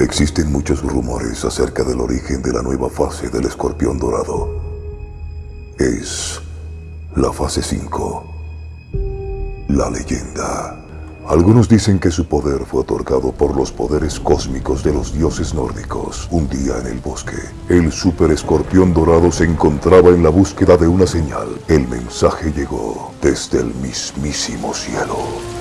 Existen muchos rumores acerca del origen de la nueva fase del escorpión dorado. Es la fase 5. La leyenda. Algunos dicen que su poder fue otorgado por los poderes cósmicos de los dioses nórdicos. Un día en el bosque, el super escorpión dorado se encontraba en la búsqueda de una señal. El mensaje llegó desde el mismísimo cielo.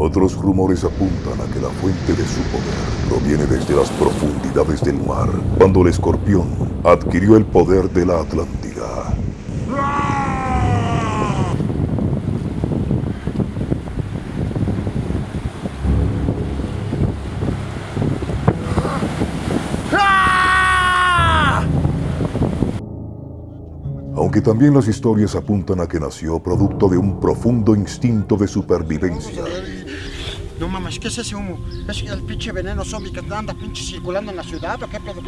Otros rumores apuntan a que la fuente de su poder proviene desde las profundidades del mar, cuando el escorpión adquirió el poder de la Atlántida. Aunque también las historias apuntan a que nació producto de un profundo instinto de supervivencia. No mames, ¿qué es ese humo? ¿Es el pinche veneno zombie que anda pinche circulando en la ciudad o qué pedo?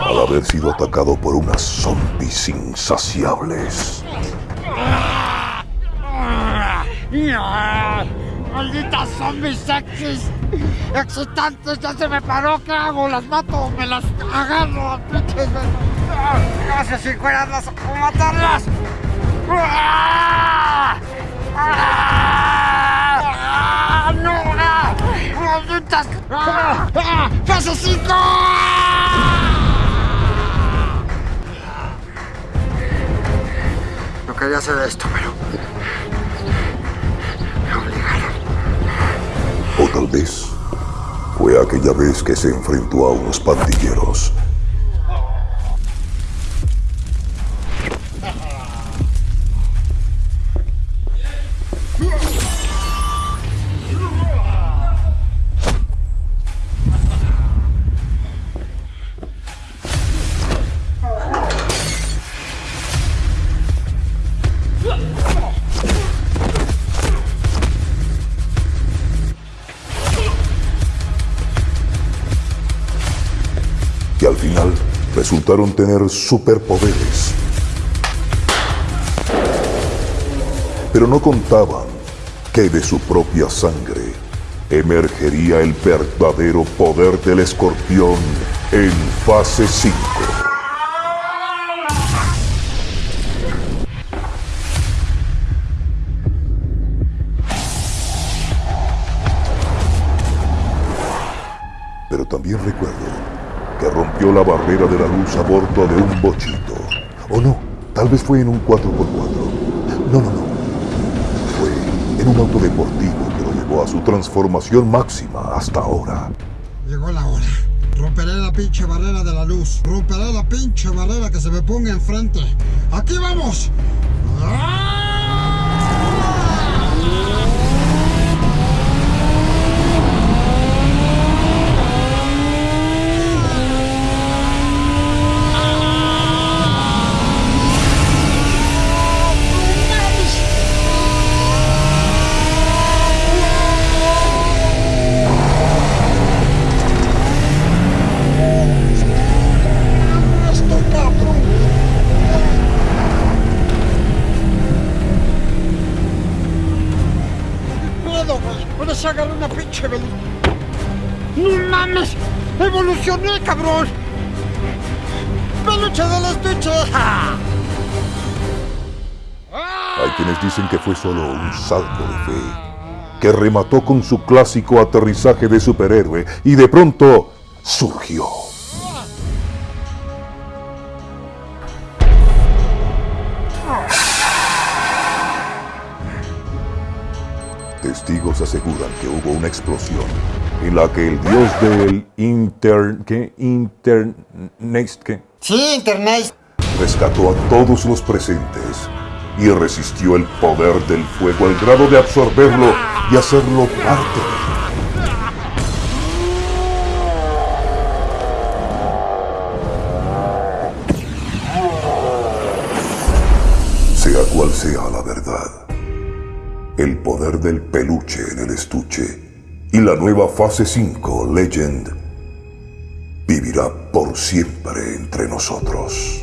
Al haber sido atacado por unas zombies insaciables. ¡Malditas zombies sexys! ¡Excitantes! ¡Ya se me paró! ¿Qué hago? ¿Las mato me las agarro? ¡Pinches! ¡Gracias! ¡A matarlas! ¡Ah! ¡Ah! ¡Fase 5! No quería hacer esto, pero... Me obligaron. O tal vez fue aquella vez que se enfrentó a unos pandilleros. Resultaron tener superpoderes. Pero no contaban que de su propia sangre emergería el verdadero poder del escorpión en fase 5. Pero también recuerdo que rompió la barrera de la luz a bordo de un bochito. O no, tal vez fue en un 4x4. No, no, no. Fue en un auto deportivo que lo llevó a su transformación máxima hasta ahora. Llegó la hora. Romperé la pinche barrera de la luz. Romperé la pinche barrera que se me ponga enfrente. ¡Aquí vamos! ¡Ah! Se una pinche veli... ¡No mames! ¡Evolucioné, cabrón! ¡Peluche del estuche! ¡Ja! Hay quienes dicen que fue solo un salto de fe, que remató con su clásico aterrizaje de superhéroe y de pronto surgió. Testigos aseguran que hubo una explosión en la que el dios del inter... ¿qué? Internet... ¿qué? Sí, internet. rescató a todos los presentes y resistió el poder del fuego al grado de absorberlo y hacerlo parte de él. Sea cual sea la verdad, el poder del peluche en el estuche y la nueva fase 5 Legend vivirá. por siempre entre nosotros.